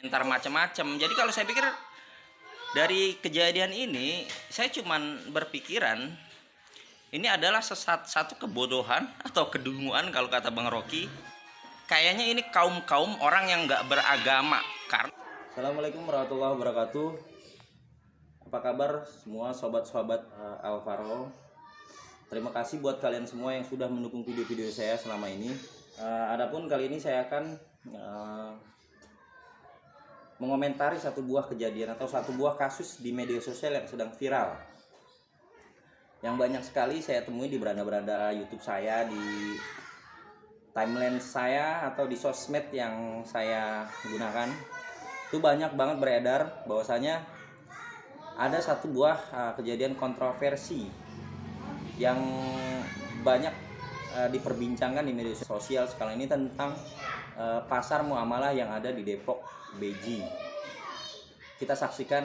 komentar macam-macam. Jadi kalau saya pikir dari kejadian ini saya cuman berpikiran ini adalah sesat satu kebodohan atau kedunguan kalau kata Bang Rocky. Kayaknya ini kaum-kaum orang yang nggak beragama karena Assalamualaikum warahmatullahi wabarakatuh. Apa kabar semua sobat-sobat uh, Alvaro? Terima kasih buat kalian semua yang sudah mendukung video-video saya selama ini. Uh, adapun kali ini saya akan uh, mengomentari satu buah kejadian atau satu buah kasus di media sosial yang sedang viral. Yang banyak sekali saya temui di beranda-beranda YouTube saya, di timeline saya atau di sosmed yang saya gunakan itu banyak banget beredar bahwasanya ada satu buah uh, kejadian kontroversi yang banyak uh, diperbincangkan di media sosial sekarang ini tentang uh, pasar muamalah yang ada di Depok Beji. Kita saksikan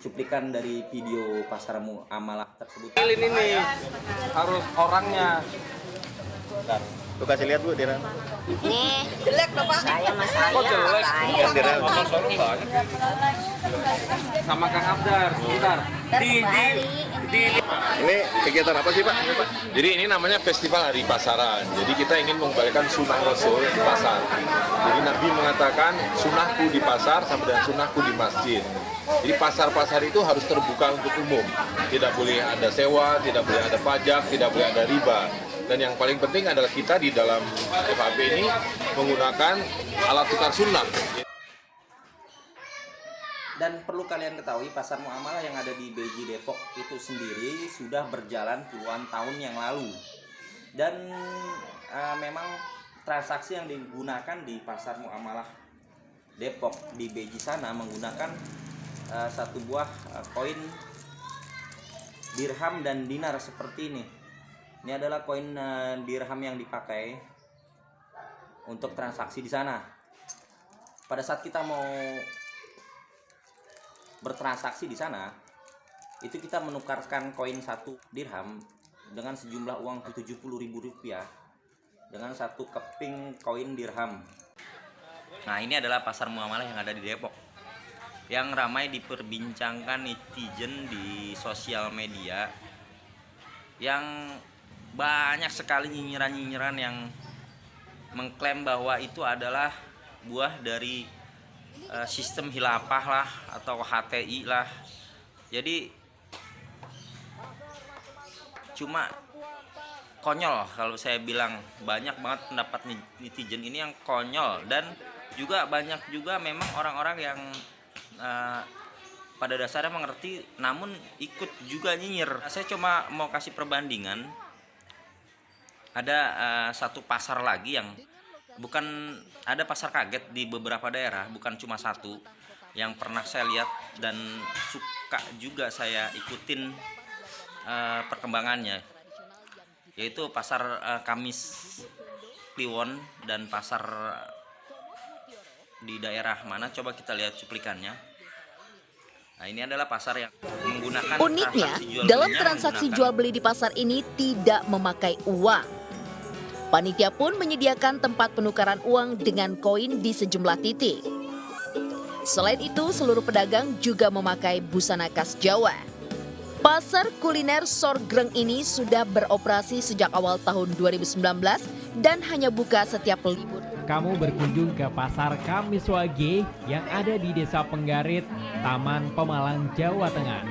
cuplikan dari video pasar muamalah tersebut. ini nih harus orangnya Bentar. Lu kasih lihat bu Dira. Nih, jelek Bapak. Saya Mas saya. kok jelek Yang Dira. sama Kang Abdar sebentar di di di Ini kegiatan apa sih pak? Jadi ini namanya Festival Hari Pasaran. Jadi kita ingin mengembalikan sunnah Rasul di pasar. Jadi Nabi mengatakan sunnahku di pasar sama dengan sunnahku di masjid. Jadi pasar-pasar itu harus terbuka untuk umum. Tidak boleh ada sewa, tidak boleh ada pajak, tidak boleh ada riba. Dan yang paling penting adalah kita di dalam FAP ini menggunakan alat tukar sunnah. Dan perlu kalian ketahui pasar muamalah yang ada di Beji Depok itu sendiri sudah berjalan puluhan tahun yang lalu. Dan eh, memang transaksi yang digunakan di pasar muamalah Depok di Beji sana menggunakan eh, satu buah eh, koin dirham dan dinar seperti ini. Ini adalah koin eh, dirham yang dipakai untuk transaksi di sana. Pada saat kita mau bertransaksi di sana itu kita menukarkan koin satu dirham dengan sejumlah uang Rp70.000 rupiah dengan satu keping koin dirham Nah, ini adalah pasar muamalah yang ada di Depok. Yang ramai diperbincangkan netizen di sosial media. Yang banyak sekali nyinyiran-nyinyiran yang mengklaim bahwa itu adalah buah dari eh, sistem hilafah lah atau HTI lah. Jadi cuma konyol kalau saya bilang. Banyak banget pendapat netizen ini yang konyol. Dan juga banyak juga memang orang-orang yang eh, pada dasarnya mengerti namun ikut juga nyinyir. Saya cuma mau kasih perbandingan. Ada eh, satu pasar lagi yang bukan ada pasar kaget di beberapa daerah bukan cuma satu. Yang pernah saya lihat dan suka juga saya ikutin eh, perkembangannya. Yaitu pasar eh, Kamis Kliwon dan pasar di daerah mana? Coba kita lihat cuplikannya. Nah ini adalah pasar yang menggunakan Uniknya, transaksi dalam transaksi jual beli di pasar ini tidak memakai uang. Panitia pun menyediakan tempat penukaran uang dengan koin di sejumlah titik. Selain itu, seluruh pedagang juga memakai busana khas Jawa. Pasar kuliner Sorgreng ini sudah beroperasi sejak awal tahun 2019 dan hanya buka setiap libur. kamu berkunjung ke Pasar Kamis Wage yang ada di Desa Penggarit, Taman Pemalang, Jawa Tengah.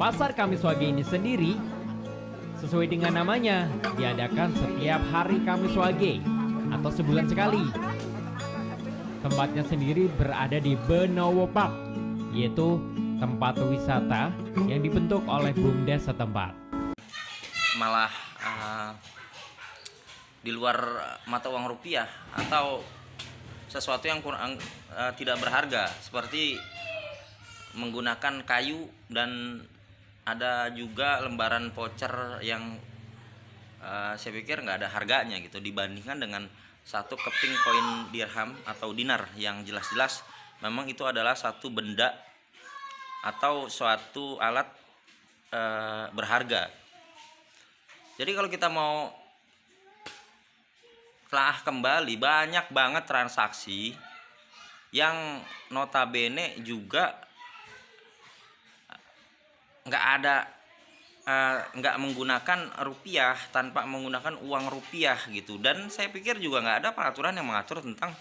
Pasar Kamis Wage ini sendiri sesuai dengan namanya diadakan setiap hari Kamis Wage atau sebulan sekali. Tempatnya sendiri berada di Benowo Park, yaitu tempat wisata yang dibentuk oleh BUMDes setempat. malah eh, di luar mata uang rupiah atau sesuatu yang kurang eh, tidak berharga seperti menggunakan kayu dan ada juga lembaran voucher yang eh, saya pikir nggak ada harganya gitu dibandingkan dengan satu keping koin dirham atau dinar yang jelas-jelas memang itu adalah satu benda atau suatu alat eh, berharga. Jadi kalau kita mau telah kembali banyak banget transaksi yang notabene juga nggak ada eh, nggak menggunakan rupiah tanpa menggunakan uang rupiah gitu. Dan saya pikir juga nggak ada peraturan yang mengatur tentang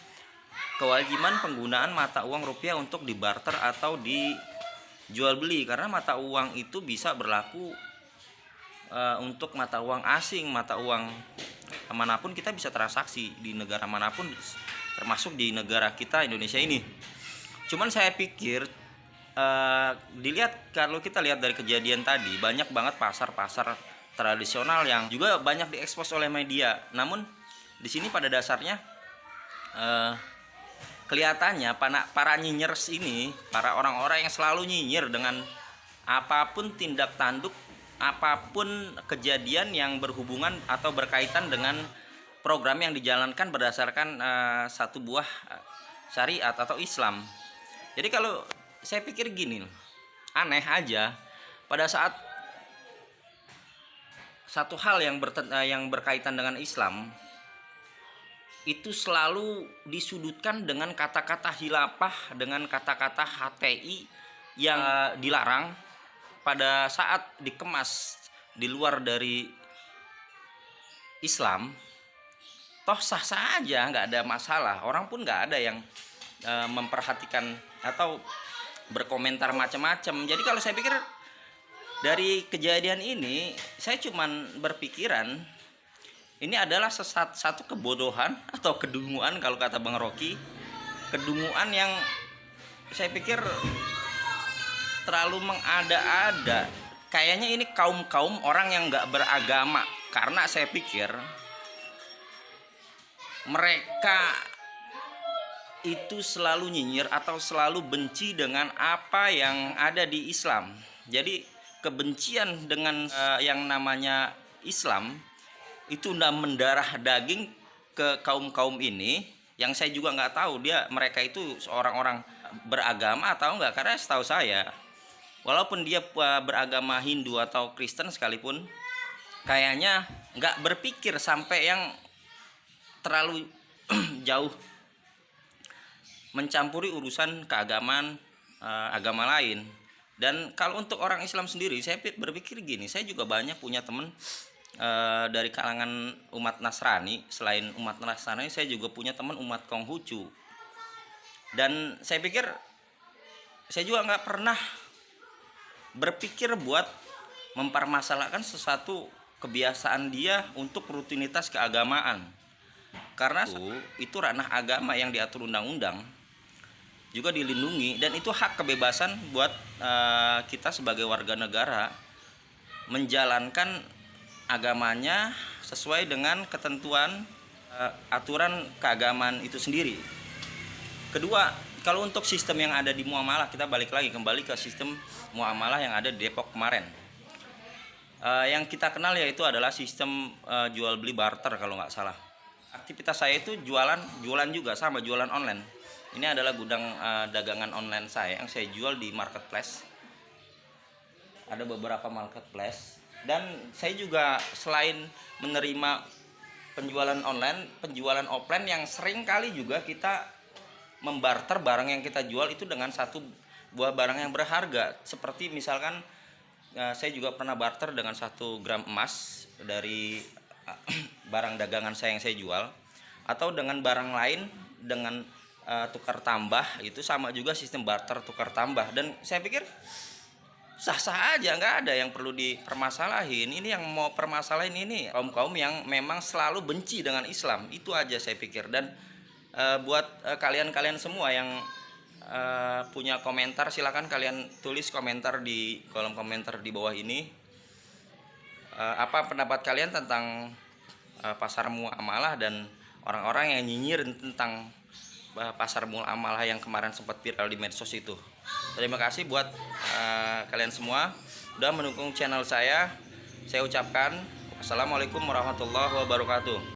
kewajiban penggunaan mata uang rupiah untuk dibarter atau dijual beli. Karena mata uang itu bisa berlaku eh, untuk mata uang asing mata uang mana pun kita bisa transaksi di negara mana pun termasuk di negara kita Indonesia ini. Cuman saya pikir eh, dilihat kalau kita lihat dari kejadian tadi banyak banget pasar-pasar tradisional yang juga banyak diekspos oleh media namun di sini pada dasarnya eh, kelihatannya para, para nyinyers ini para orang-orang yang selalu nyinyir dengan apa pun tindak tanduk apa pun kejadian yang berhubungan atau berkaitan dengan program yang dijalankan berdasarkan eh, satu buah syariat atau Islam. Jadi kalau saya pikir gini, aneh aja. Pada saat satu hal yang eh, yang berkaitan dengan Islam itu selalu disudutkan dengan kata-kata hilafah, dengan kata-kata HTI yang eh, dilarang pada saat dikemas di luar dari Islam. Toh sah sah aja nggak ada masalah. Orang pun nggak ada yang eh, memperhatikan atau berkomentar macam-macam jadi kalau saya pikir dari kejadian ini saya cuman berpikiran ini adalah sesat, satu kebodohan atau kedunguan kalau kata Bang Rocky. Kedunguan yang saya pikir terlalu mengada-ada. Kayaknya ini kaum-kaum orang yang nggak beragama. Karena saya pikir mereka itu selalu nyinyir atau selalu benci dengan apa yang ada di Islam. Jadi kebencian dengan eh, yang namanya Islam itu udah mendarah daging ke kaum kaum ini yang saya juga nggak tahu dia mereka itu seorang orang beragama atau enggak karena setahu saya walaupun dia eh, beragama Hindu atau Kristen sekalipun kayaknya nggak berpikir sampai yang terlalu jauh mencampuri urusan keagamaan eh, agama lain. Dan kalau untuk orang Islam sendiri saya pi- berpikir gini saya juga banyak punya teman eh, dari kalangan umat Nasrani. Selain umat Nasrani saya juga punya teman umat Konghucu. Dan saya pikir saya juga nggak pernah berpikir buat mempermasalahkan sesuatu kebiasaan dia untuk rutinitas keagamaan. Karena itu, itu ranah agama yang diatur undang-undang juga dilindungi dan itu hak kebebasan buat eh, kita sebagai warga negara menjalankan agamanya sesuai dengan ketentuan eh, aturan keagamaan itu sendiri. Kedua, kalau untuk sistem yang ada di muamalah kita balik lagi kembali ke sistem muamalah yang ada di Depok kemarin. Eh, yang kita kenal yaitu adalah sistem eh, jual beli barter kalau nggak salah. Aktivitas saya itu jualan jualan juga sama jualan online. Ini adalah gudang eh, dagangan online saya yang saya jual di marketplace. Ada beberapa marketplace dan saya juga selain menerima penjualan online, penjualan offline yang sering kali juga kita membarter barang yang kita jual itu dengan satu buah barang yang berharga. Seperti misalkan eh, saya juga pernah barter dengan satu gram emas dari eh, barang dagangan saya yang saya jual atau dengan barang lain dengan eh, tukar tambah itu sama juga sistem barter tukar tambah. Dan saya pikir sah-sah aja nggak ada yang perlu dipermasalahin. Ini yang mau permasalahin ini kaum kaum yang memang selalu benci dengan Islam. Itu aja saya pikir. Dan eh, buat eh, kalian-kalian semua yang eh, punya komentar silakan kalian tulis komentar di kolom komentar di bawah ini. Eh, apa pendapat kalian tentang eh, pasar muamalah dan orang-orang yang nyinyir tentang pasar muamalah yang kemarin sempat viral di medsos itu. Terima kasih buat eh, kalian semua sudah mendukung channel saya. Saya ucapkan Assalamualaikum warahmatullahi wabarakatuh.